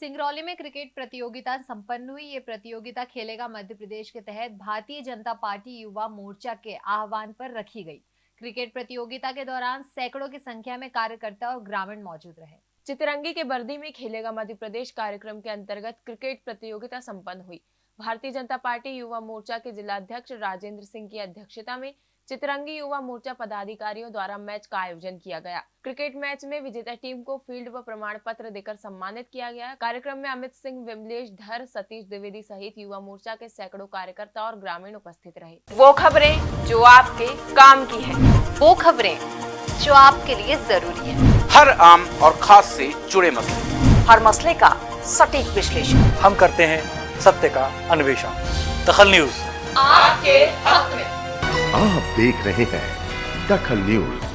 सिंगरौली में क्रिकेट प्रतियोगिता संपन्न हुई। ये प्रतियोगिता खेलेगा मध्य प्रदेश के तहत भारतीय जनता पार्टी युवा मोर्चा के आह्वान पर रखी गई। क्रिकेट प्रतियोगिता के दौरान सैकड़ों की संख्या में कार्यकर्ता और ग्रामीण मौजूद रहे। चितरंगी के बर्दी में खेलेगा मध्य प्रदेश कार्यक्रम के अंतर्गत क्रिकेट प्रतियोगिता संपन्न हुई। भारतीय जनता पार्टी युवा मोर्चा के जिलाध्यक्ष राजेंद्र सिंह की अध्यक्षता में चितरंगी युवा मोर्चा पदाधिकारियों द्वारा मैच का आयोजन किया गया। क्रिकेट मैच में विजेता टीम को फ़ील्ड व प्रमाण पत्र देकर सम्मानित किया गया। कार्यक्रम में अमित सिंह विमलेश धर सतीश द्विवेदी सहित युवा मोर्चा के सैकड़ों कार्यकर्ता और ग्रामीण उपस्थित रहे। वो खबरें जो आपके काम की है। वो खबरें जो आपके लिए ज़रूरी है। हर आम और खास से जुड़े मसले। हर मसले का सटीक विश्लेषण। हम करते हैं सत्य का अन्वेषण। दखल न्यूज़। आपके हक में। आप देख रहे हैं दखल न्यूज़।